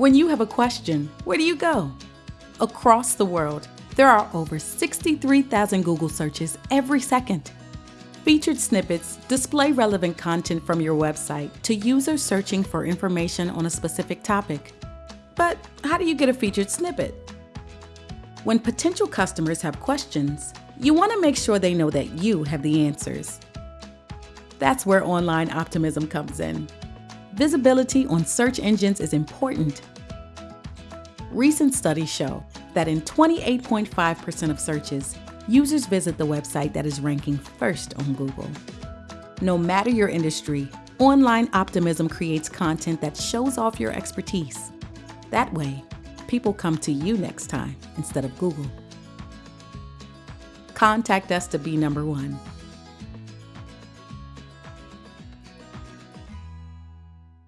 When you have a question, where do you go? Across the world, there are over 63,000 Google searches every second. Featured snippets display relevant content from your website to users searching for information on a specific topic. But how do you get a featured snippet? When potential customers have questions, you want to make sure they know that you have the answers. That's where online optimism comes in. Visibility on search engines is important. Recent studies show that in 28.5% of searches, users visit the website that is ranking first on Google. No matter your industry, online optimism creates content that shows off your expertise. That way, people come to you next time instead of Google. Contact us to be number one